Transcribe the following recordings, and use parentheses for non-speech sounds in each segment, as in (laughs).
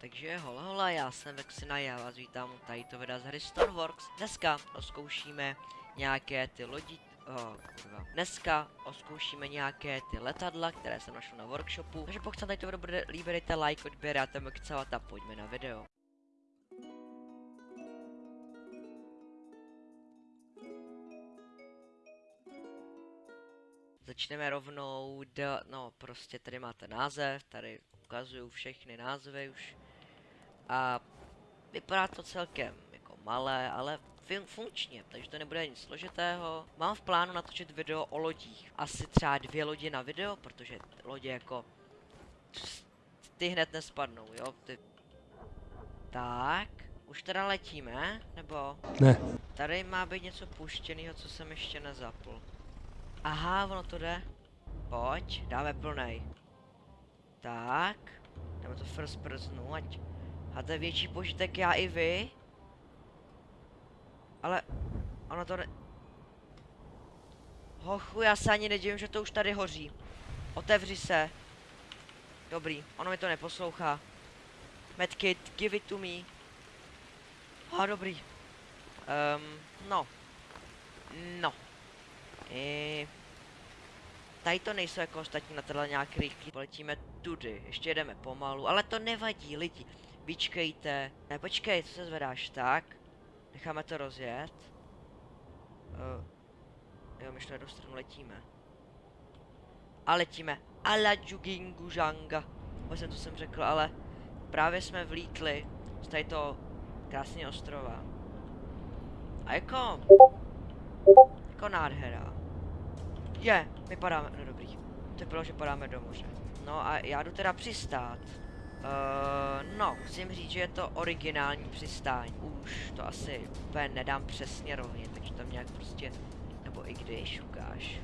Takže hola hola, já jsem Vexina, já vás vítám u tady to videa z hry Stoneworks. Dneska oskoušíme nějaké ty lodi... Oh. Dneska oskoušíme nějaké ty letadla, které jsem našel na workshopu. Takže pokud se tady to video bude líbit, dejte like, odběr a ten a pojďme na video. Začneme rovnou, do, no prostě tady máte název, tady ukazuju všechny názvy už. A vypadá to celkem jako malé, ale fun funkčně, takže to nebude nic složitého. Mám v plánu natočit video o lodích. Asi třeba dvě lodi na video, protože lodě jako... Ty hned nespadnou, jo? Ty... Tak, už teda letíme, nebo? Ne. Tady má být něco puštěného, co jsem ještě nezapl. Aha, ono to jde. Pojď, dáme plnej. Tak, dáme to first personu, ať máte větší požitek já i vy. Ale, ono to ne... Hochu, já se ani nedivím, že to už tady hoří. Otevři se. Dobrý, ono mi to neposlouchá. Medkit, give it to me. A dobrý. Um, no. No. I... Tady to nejsou jako ostatní letadla nějak rychlí. Poletíme tudy, ještě jedeme pomalu, ale to nevadí lidi. Vyčkejte. Ne, počkej, co se zvedáš, tak? Necháme to rozjet. Uh, jo, my na jednu stranu letíme. A letíme. Ala Jugingujanga. Vůbec jsem to jsem řekl, ale právě jsme vlítli z tady to krásně ostrova. A jako... Jako nádhera. Je, my padáme, no dobrý. To bylo, že padáme do moře. No a já jdu teda přistát. Uh, no, musím říct, že je to originální přistání. Už to asi úplně nedám přesně rovně, takže tam nějak prostě, nebo i když ukáž.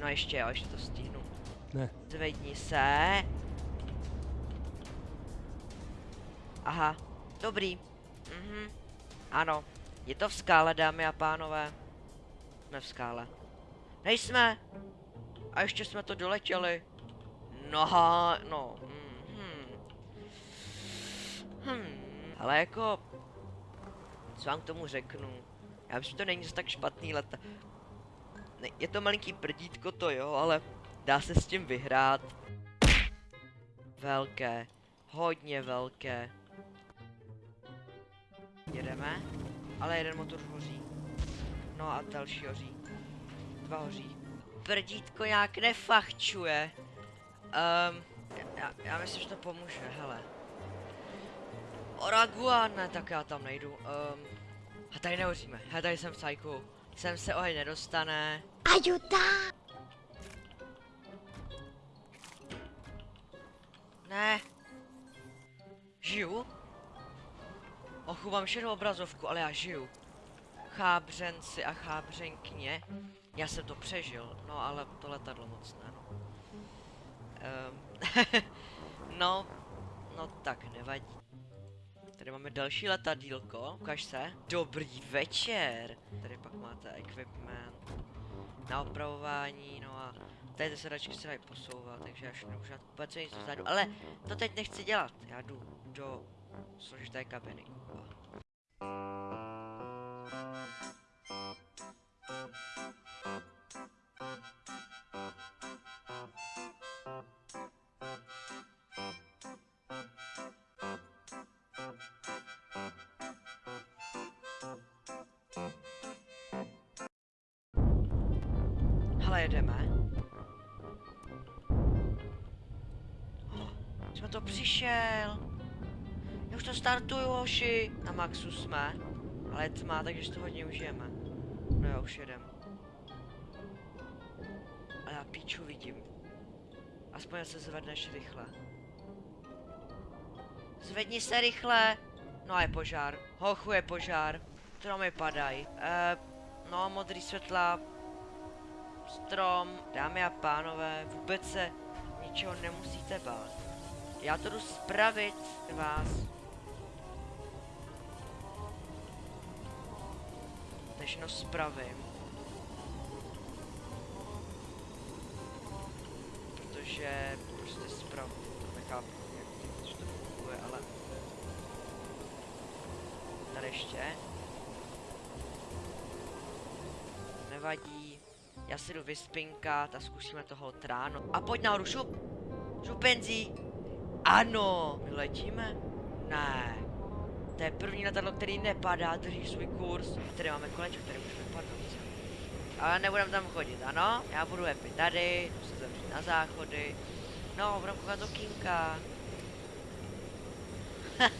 No ještě jo, ještě to stihnu. Ne. Zvedni se. Aha, dobrý. Mhm, ano. Je to v skále, dámy a pánové. Jsme v skále. Nejsme. A ještě jsme to doletěli. No, no. Hmm. Ale jako... Co vám k tomu řeknu? Já myslím, že to není zase tak špatný leta. Ne, je to malinký prdítko to jo, ale dá se s tím vyhrát. Velké. Hodně velké. Jedeme. Ale jeden motor hoří. No a další hoří dva hoří. Prdítko nějak nefachčuje. Um, já, já myslím, že to pomůže, hele. Oragua, ne, tak já tam nejdu. Um, a tady nehoříme, hele, tady jsem v cajku. Sem se oheň nedostane. Ayuda! Ne. Žiju? Ochu, mám šedou obrazovku, ale já žiju. Chábřenci a chábřenkyně. Já jsem to přežil, no ale to letadlo moc ne, no. Um, (laughs) no, no tak nevadí. Tady máme další letadílko, ukaž se. Dobrý večer. Tady pak máte equipment na opravování, no a tady sedačky se dají posouvat, takže až už vůbec nic vzadu. Ale to teď nechci dělat, já jdu do složité kabiny. Hele, jedeme. Oh, jsme to přišel. Já už to startuju, hoši. Na maxu jsme. Ale je tma, takže to hodně užijeme. No já už jedem. A já píču vidím. Aspoň se zvedneš rychle. Zvedni se rychle. No a je požár. Hochu je požár. Stromy padají. Eh, no, modrý světla. Strom. Dámy a pánové, vůbec se ničeho nemusíte bát. Já to jdu spravit vás. Všechno spravím. Protože prostě spravu, to nechápu, jak to funguje, ale ještě. Nevadí. Já si jdu vyspinkat a zkusíme toho tráno. A pojď nahoru, šup! Šup penzí! Ano! My letíme? Ne. To je první letadlo, který nepadá, drží svůj kurz. Tady máme kolečko, tady můžeme padnout. Ale nebudem tam chodit, ano? Já budu happy tady, jdu se zavřít na záchody. No, budem koukat do kinka. (laughs)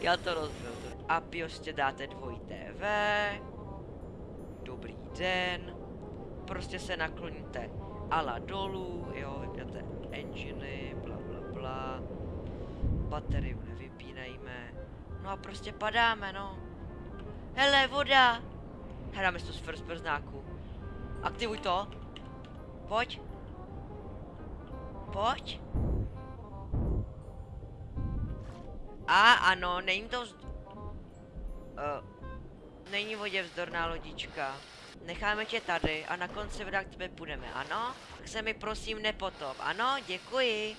Já to rozbil. A prostě dáte dvojité V. Dobrý den. Prostě se nakloníte ala dolů, jo, vypnete enginy, bla bla bla. Bateriu nevypínejme. No a prostě padáme, no. Hele, voda! Hráme si to z first persnáku. Aktivuj to. Pojď. Pojď. A ano, není to vz... Uh, není vodě vzdorná lodička. Necháme tě tady a na konci videa k tebe půjdeme, ano? Tak se mi prosím nepotop, ano? Děkuji.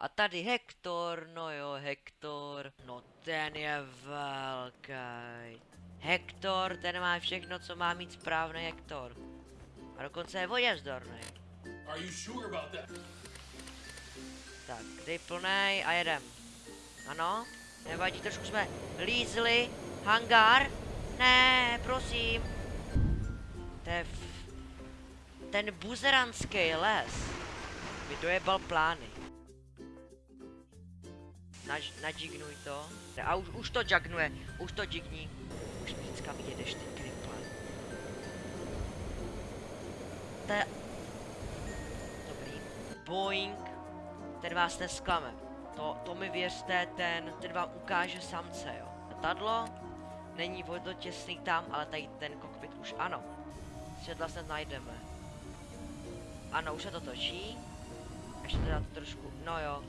A tady Hektor, no jo, Hektor. No ten je velký. Hektor, ten má všechno, co má mít správný Hektor. A dokonce je vodě vzdorný. Are you sure about that? Tak, dej plnej a jedem. Ano, nevadí, trošku jsme lízli. Hangár? Ne, prosím. To je. Ten buzeranský les mi dojebal plány. Naž, nadžignuj to. A už, už to jagnuje, už to jigní. Už říct, kam jedeš ty kriple. To je... Dobrý. Boeing ten vás nesklame. To, to mi věřte, ten, ten vám ukáže samce, jo. Letadlo, není vodotěsný tam, ale tady ten kokpit už ano. Světla snad najdeme. Ano, už se to točí. Ještě teda to trošku, no jo.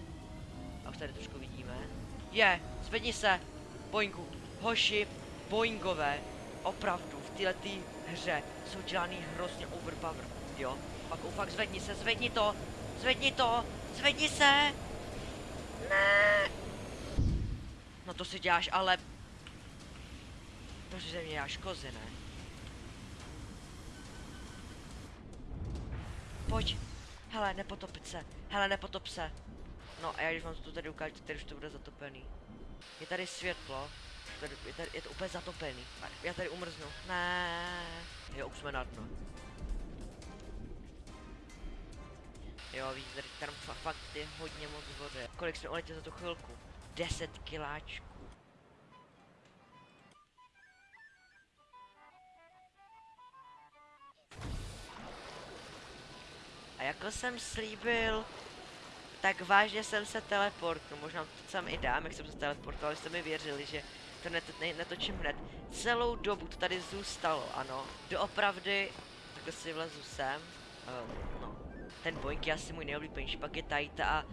A už tady trošku vidíme. Je, zvedni se, Boeingu. Hoši, Boeingové, opravdu, v této hře jsou dělaný hrozně overpower, jo. Pak fakt zvedni se, zvedni to, zvedni to, Zvedni se! Ne! No to si děláš, ale... To si ze mě děláš kozy, ne? Pojď. Hele, nepotopit se. Hele, nepotop se. No a já když vám to tady ukážu, tady už to bude zatopený. Je tady světlo. Tady, je, tady, je to úplně zatopený. Já tady umrznu. Ne. Jo, už jsme na dno. Jo, víš, tady tam fa fakt je hodně moc vody. Kolik jsme uletěli za tu chvilku? 10 kiláčků. Jako jsem slíbil, tak vážně jsem se teleportnul, možná to sám i dám, jak jsem se teleportoval, jste mi věřili, že to net, ne, netočím hned. Celou dobu to tady zůstalo, ano. Doopravdy, takhle si vlezu sem, um, no, ten Boeing je asi můj nejoblíbenější, pak je Taita a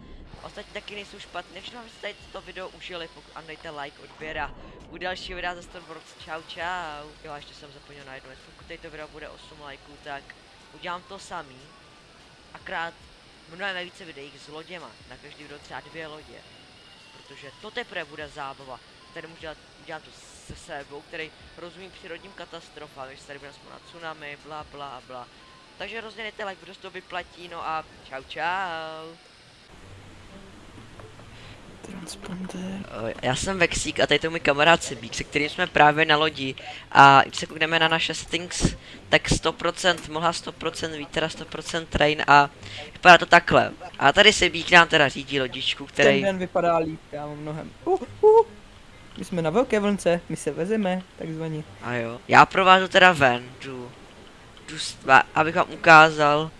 ostatní taky nejsou špatné. Všechno vám jste to video užili, pokud ano, dejte like, odběr a u dalšího videa za Stormworks. Čau, čau. Jo, a ještě jsem zapomněl na jednu věc, pokud tady to video bude 8 lajků, tak udělám to samý. Akrát mnohem více videí s loděma, na každý video třeba dvě lodě. Protože to teprve bude zábava. Tady můžu dělat, dělat to se sebou, který rozumí přírodním katastrofám, když tady bude na tsunami, bla bla bla. Takže rozdělejte like, protože to vyplatí, no a čau čau. Transponder. Eh, Já jsem Vexík a tady to můj kamarád Sibík, se kterým jsme právě na lodi. A když se koukneme na naše settings, tak 100% mohla 100% vítr a 100% train a vypadá to takhle. A tady Sibík nám teda řídí lodičku, Ten který... den vypadá líp, kámo, mnohem. Uh, uh. My jsme na velké vlnce, my se vezeme, takzvaně. A jo. Já provážu teda ven, jdu. jdu s- a- abych vám ukázal,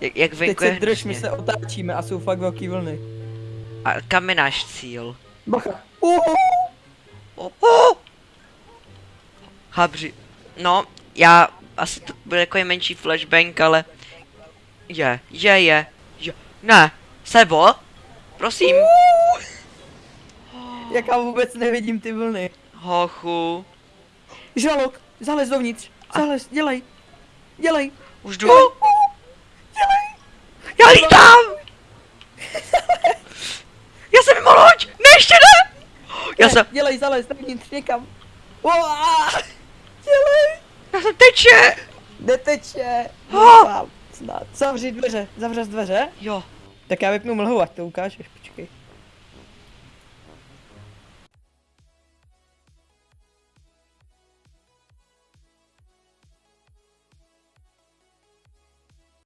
jak, jak Teď venku se je drž, my se otáčíme a jsou fakt velký vlny. A kam je náš cíl? Bacha. Uh, Oh, oh! Habři. No, já asi to bude jako menší flashbang, ale je, je, je, je. Ne, Sebo, prosím, jak já vůbec nevidím ty vlny. hochu, Žalok, zalez dovnitř, zalez, dělej, dělej. už jdu. Dělej. Já lítám! Já jsem mimo loď! Ne, ještě ne! Já Ne, jsem, Dělej, zalez dovnitř někam. Dělej! Já jsem teče! Neteče! Doufám, Snad. Zavři dveře, zavřeš dveře? Jo, Tak já vypnu mlhu, ať to ukážeš, počkej.